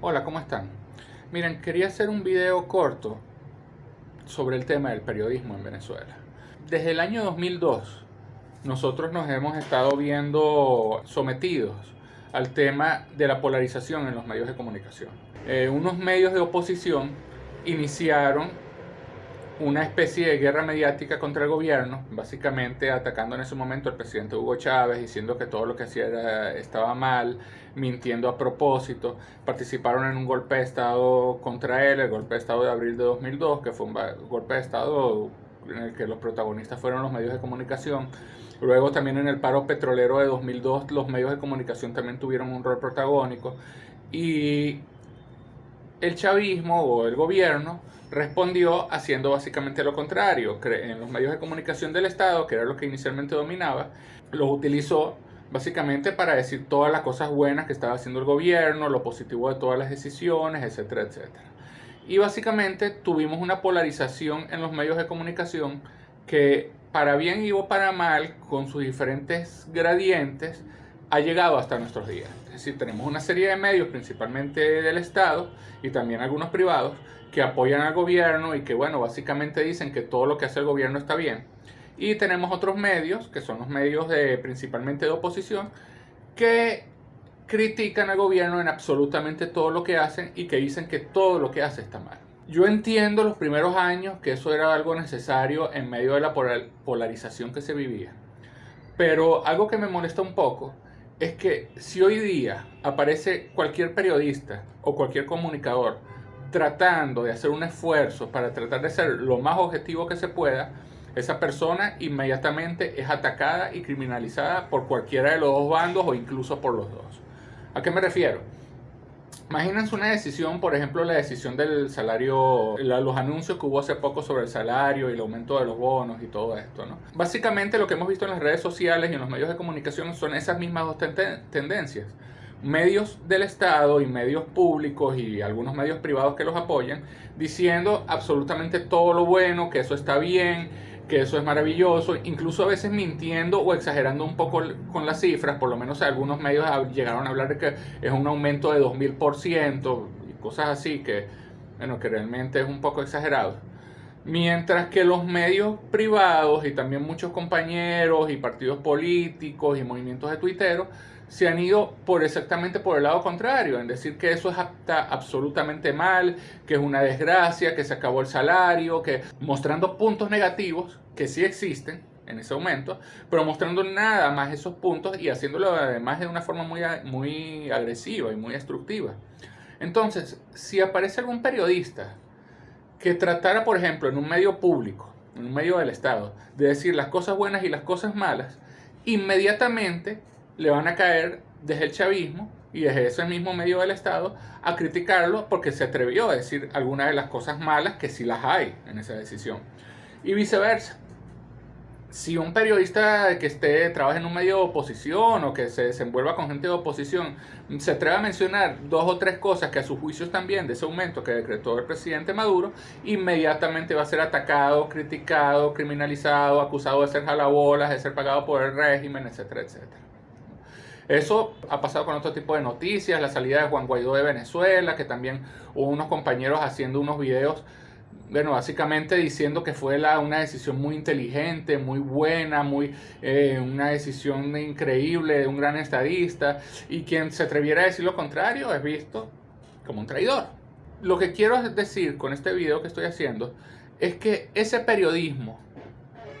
Hola, ¿cómo están? Miren, quería hacer un video corto sobre el tema del periodismo en Venezuela. Desde el año 2002, nosotros nos hemos estado viendo sometidos al tema de la polarización en los medios de comunicación. Eh, unos medios de oposición iniciaron una especie de guerra mediática contra el gobierno, básicamente atacando en ese momento al presidente Hugo Chávez, diciendo que todo lo que hacía estaba mal, mintiendo a propósito. Participaron en un golpe de Estado contra él, el golpe de Estado de abril de 2002, que fue un golpe de Estado en el que los protagonistas fueron los medios de comunicación. Luego también en el paro petrolero de 2002 los medios de comunicación también tuvieron un rol protagónico. Y el chavismo o el gobierno respondió haciendo básicamente lo contrario. En los medios de comunicación del Estado, que era lo que inicialmente dominaba, los utilizó básicamente para decir todas las cosas buenas que estaba haciendo el gobierno, lo positivo de todas las decisiones, etcétera, etcétera. Y básicamente tuvimos una polarización en los medios de comunicación que para bien y para mal, con sus diferentes gradientes, ha llegado hasta nuestros días. Decir, tenemos una serie de medios, principalmente del Estado y también algunos privados, que apoyan al gobierno y que, bueno, básicamente dicen que todo lo que hace el gobierno está bien. Y tenemos otros medios, que son los medios de, principalmente de oposición, que critican al gobierno en absolutamente todo lo que hacen y que dicen que todo lo que hace está mal. Yo entiendo los primeros años que eso era algo necesario en medio de la polarización que se vivía. Pero algo que me molesta un poco es que si hoy día aparece cualquier periodista o cualquier comunicador tratando de hacer un esfuerzo para tratar de ser lo más objetivo que se pueda, esa persona inmediatamente es atacada y criminalizada por cualquiera de los dos bandos o incluso por los dos. ¿A qué me refiero? Imagínense una decisión, por ejemplo, la decisión del salario, los anuncios que hubo hace poco sobre el salario y el aumento de los bonos y todo esto, ¿no? Básicamente lo que hemos visto en las redes sociales y en los medios de comunicación son esas mismas dos tendencias. Medios del Estado y medios públicos y algunos medios privados que los apoyan, diciendo absolutamente todo lo bueno, que eso está bien, que eso es maravilloso, incluso a veces mintiendo o exagerando un poco con las cifras, por lo menos algunos medios llegaron a hablar de que es un aumento de 2000% y cosas así que, bueno, que realmente es un poco exagerado. Mientras que los medios privados y también muchos compañeros y partidos políticos y movimientos de tuiteros se han ido por exactamente por el lado contrario, en decir que eso está absolutamente mal, que es una desgracia, que se acabó el salario, que mostrando puntos negativos que sí existen en ese aumento, pero mostrando nada más esos puntos y haciéndolo además de una forma muy, muy agresiva y muy destructiva. Entonces, si aparece algún periodista que tratara, por ejemplo, en un medio público, en un medio del Estado, de decir las cosas buenas y las cosas malas, inmediatamente le van a caer desde el chavismo y desde ese mismo medio del Estado a criticarlo porque se atrevió a decir algunas de las cosas malas que sí las hay en esa decisión. Y viceversa. Si un periodista que esté, trabaja en un medio de oposición o que se desenvuelva con gente de oposición se atreve a mencionar dos o tres cosas que a sus juicios también de ese aumento que decretó el presidente Maduro, inmediatamente va a ser atacado, criticado, criminalizado, acusado de ser jalabolas, de ser pagado por el régimen, etcétera, etcétera. Eso ha pasado con otro tipo de noticias, la salida de Juan Guaidó de Venezuela, que también hubo unos compañeros haciendo unos videos, bueno, básicamente diciendo que fue una decisión muy inteligente, muy buena, muy, eh, una decisión increíble de un gran estadista, y quien se atreviera a decir lo contrario es visto como un traidor. Lo que quiero decir con este video que estoy haciendo es que ese periodismo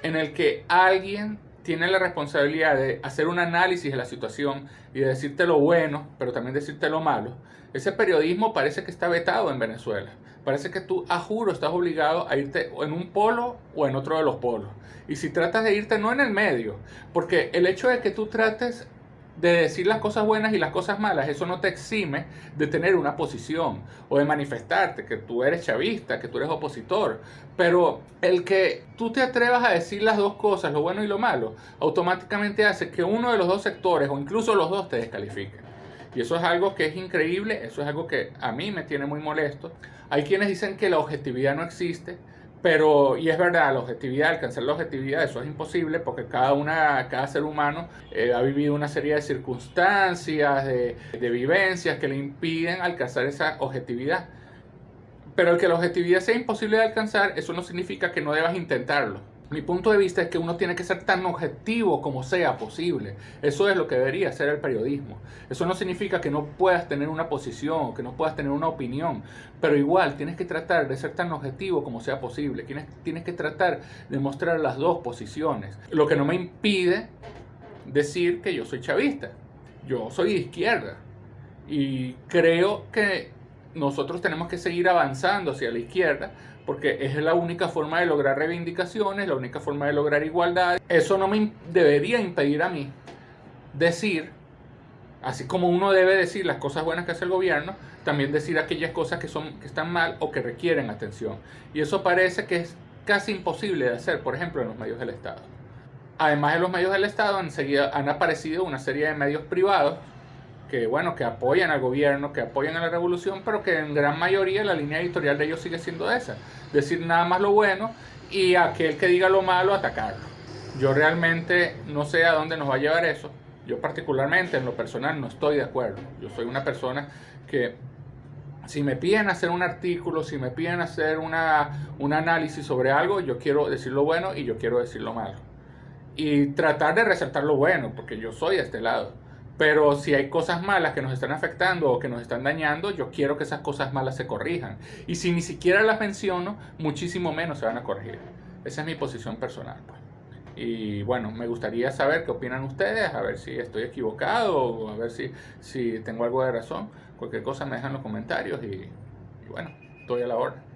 en el que alguien tiene la responsabilidad de hacer un análisis de la situación y de decirte lo bueno, pero también decirte lo malo, ese periodismo parece que está vetado en Venezuela. Parece que tú, a juro, estás obligado a irte en un polo o en otro de los polos. Y si tratas de irte no en el medio, porque el hecho de que tú trates de decir las cosas buenas y las cosas malas, eso no te exime de tener una posición o de manifestarte que tú eres chavista, que tú eres opositor. Pero el que tú te atrevas a decir las dos cosas, lo bueno y lo malo, automáticamente hace que uno de los dos sectores o incluso los dos te descalifiquen. Y eso es algo que es increíble, eso es algo que a mí me tiene muy molesto. Hay quienes dicen que la objetividad no existe, Pero, y es verdad, la objetividad, alcanzar la objetividad, eso es imposible porque cada, una, cada ser humano eh, ha vivido una serie de circunstancias, de, de vivencias que le impiden alcanzar esa objetividad. Pero el que la objetividad sea imposible de alcanzar, eso no significa que no debas intentarlo. Mi punto de vista es que uno tiene que ser tan objetivo como sea posible. Eso es lo que debería ser el periodismo. Eso no significa que no puedas tener una posición, que no puedas tener una opinión, pero igual tienes que tratar de ser tan objetivo como sea posible. Tienes, tienes que tratar de mostrar las dos posiciones. Lo que no me impide decir que yo soy chavista. Yo soy de izquierda. Y creo que nosotros tenemos que seguir avanzando hacia la izquierda porque es la única forma de lograr reivindicaciones, la única forma de lograr igualdad. Eso no me debería impedir a mí decir, así como uno debe decir las cosas buenas que hace el gobierno, también decir aquellas cosas que, son, que están mal o que requieren atención. Y eso parece que es casi imposible de hacer, por ejemplo, en los medios del Estado. Además de los medios del Estado, enseguida han aparecido una serie de medios privados que bueno, que apoyan al gobierno, que apoyan a la revolución, pero que en gran mayoría la línea editorial de ellos sigue siendo esa, decir nada más lo bueno y aquel que diga lo malo atacarlo. Yo realmente no sé a dónde nos va a llevar eso. Yo particularmente en lo personal no estoy de acuerdo. Yo soy una persona que si me piden hacer un artículo, si me piden hacer una, un análisis sobre algo, yo quiero decir lo bueno y yo quiero decir lo malo. Y tratar de resaltar lo bueno, porque yo soy de este lado. Pero si hay cosas malas que nos están afectando o que nos están dañando, yo quiero que esas cosas malas se corrijan. Y si ni siquiera las menciono, muchísimo menos se van a corregir. Esa es mi posición personal. Pues. Y bueno, me gustaría saber qué opinan ustedes, a ver si estoy equivocado, a ver si, si tengo algo de razón. Cualquier cosa me dejan los comentarios y, y bueno, estoy a la hora.